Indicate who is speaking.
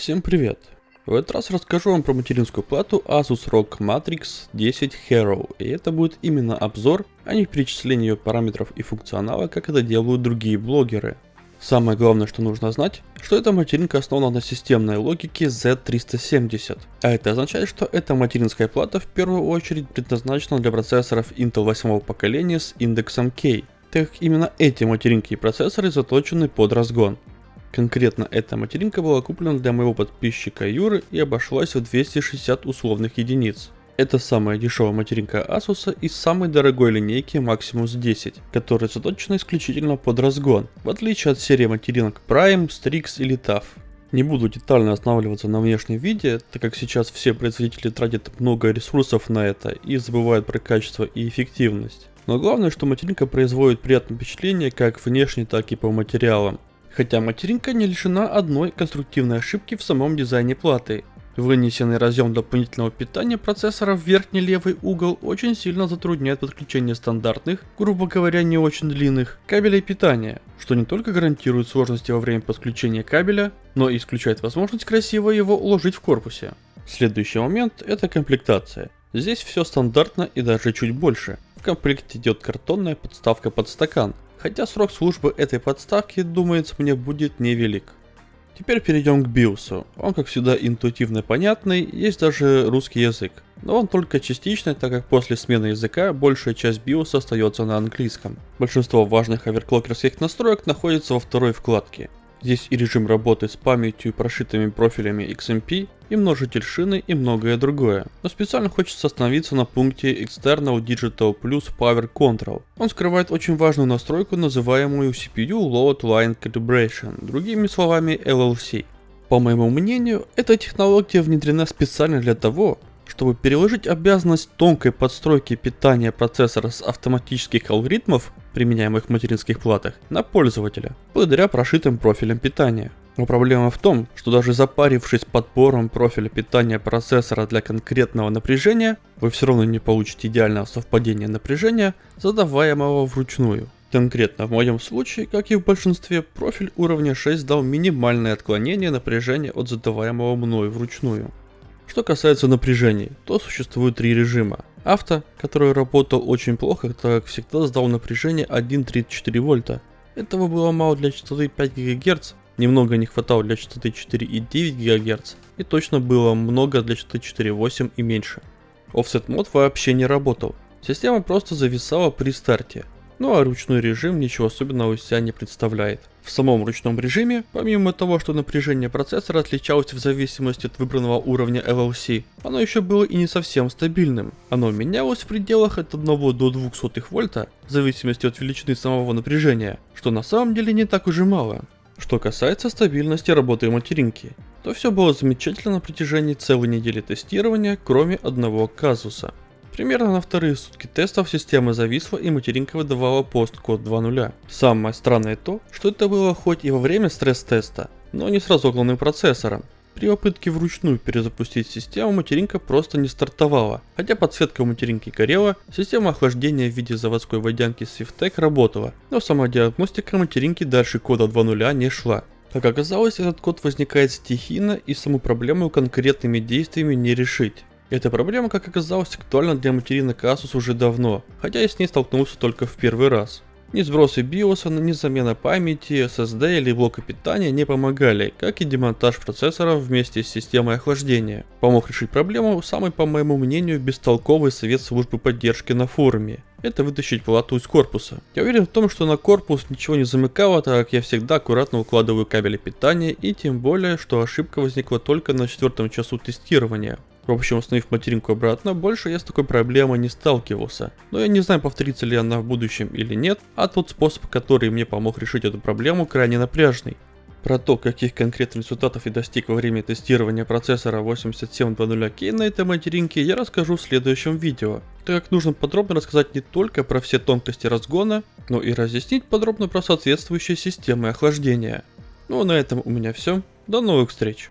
Speaker 1: Всем привет! В этот раз расскажу вам про материнскую плату Asus ROG Matrix 10 Hero, и это будет именно обзор, а не перечисление ее параметров и функционала, как это делают другие блогеры. Самое главное, что нужно знать, что эта материнка основана на системной логике Z370, а это означает, что эта материнская плата в первую очередь предназначена для процессоров Intel 8 поколения с индексом K, так как именно эти материнки и процессоры заточены под разгон. Конкретно эта материнка была куплена для моего подписчика Юры и обошлась в 260 условных единиц. Это самая дешевая материнка Asus из самой дорогой линейки Maximus 10, которая заточена исключительно под разгон, в отличие от серии материнок Prime, Strix или TAF. Не буду детально останавливаться на внешнем виде, так как сейчас все производители тратят много ресурсов на это и забывают про качество и эффективность. Но главное, что материнка производит приятное впечатление как внешне, так и по материалам. Хотя материнка не лишена одной конструктивной ошибки в самом дизайне платы. Вынесенный разъем дополнительного питания процессора в верхний левый угол очень сильно затрудняет подключение стандартных, грубо говоря не очень длинных, кабелей питания, что не только гарантирует сложности во время подключения кабеля, но и исключает возможность красиво его уложить в корпусе. Следующий момент это комплектация. Здесь все стандартно и даже чуть больше. В комплекте идет картонная подставка под стакан, хотя срок службы этой подставки, думается мне, будет невелик. Теперь перейдем к BIOS. Он, как всегда, интуитивно понятный, есть даже русский язык. Но он только частичный, так как после смены языка большая часть BIOS остается на английском. Большинство важных оверклокерских настроек находится во второй вкладке. Здесь и режим работы с памятью прошитыми профилями XMP, и множитель шины и многое другое. Но специально хочется остановиться на пункте External Digital Plus Power Control. Он скрывает очень важную настройку, называемую CPU Load Line Calibration, другими словами LLC. По моему мнению, эта технология внедрена специально для того, чтобы переложить обязанность тонкой подстройки питания процессора с автоматических алгоритмов, применяемых в материнских платах, на пользователя, благодаря прошитым профилям питания. Но проблема в том, что даже запарившись подбором профиля питания процессора для конкретного напряжения, вы все равно не получите идеального совпадения напряжения, задаваемого вручную. Конкретно в моем случае, как и в большинстве, профиль уровня 6 дал минимальное отклонение напряжения от задаваемого мною вручную. Что касается напряжений, то существует три режима. Авто, который работал очень плохо, так как всегда сдал напряжение 1.34 вольта. Этого было мало для частоты 5 ГГц, немного не хватало для частоты 4,9 ГГц и точно было много для частоты 4.8 и меньше. Offset мод вообще не работал, система просто зависала при старте, ну а ручной режим ничего особенного из себя не представляет. В самом ручном режиме, помимо того, что напряжение процессора отличалось в зависимости от выбранного уровня LLC, оно еще было и не совсем стабильным. Оно менялось в пределах от 1 до 200 вольта, в зависимости от величины самого напряжения, что на самом деле не так уже мало. Что касается стабильности работы материнки, то все было замечательно на протяжении целой недели тестирования, кроме одного казуса. Примерно на вторые сутки тестов система зависла и материнка выдавала пост-код 2.0. Самое странное то, что это было хоть и во время стресс-теста, но не с разогнанным процессором. При попытке вручную перезапустить систему материнка просто не стартовала, хотя подсветка у материнки горела, система охлаждения в виде заводской водянки Swiftec работала, но сама диагностика материнки дальше кода 2.0 не шла. Как оказалось, этот код возникает стихийно и саму проблему конкретными действиями не решить. Эта проблема, как оказалось, актуальна для материнок Asus уже давно, хотя я с ней столкнулся только в первый раз. Ни сбросы BIOS, ни замена памяти, SSD или блока питания не помогали, как и демонтаж процессора вместе с системой охлаждения. Помог решить проблему самый, по моему мнению, бестолковый совет службы поддержки на форуме. Это вытащить плату из корпуса. Я уверен в том, что на корпус ничего не замыкало, так как я всегда аккуратно укладываю кабели питания и тем более, что ошибка возникла только на четвертом часу тестирования. В общем, установив материнку обратно, больше я с такой проблемой не сталкивался. Но я не знаю, повторится ли она в будущем или нет, а тот способ, который мне помог решить эту проблему, крайне напряжный. Про то, каких конкретных результатов я достиг во время тестирования процессора 8720K на этой материнке, я расскажу в следующем видео, так как нужно подробно рассказать не только про все тонкости разгона, но и разъяснить подробно про соответствующие системы охлаждения. Ну а на этом у меня все, до новых встреч!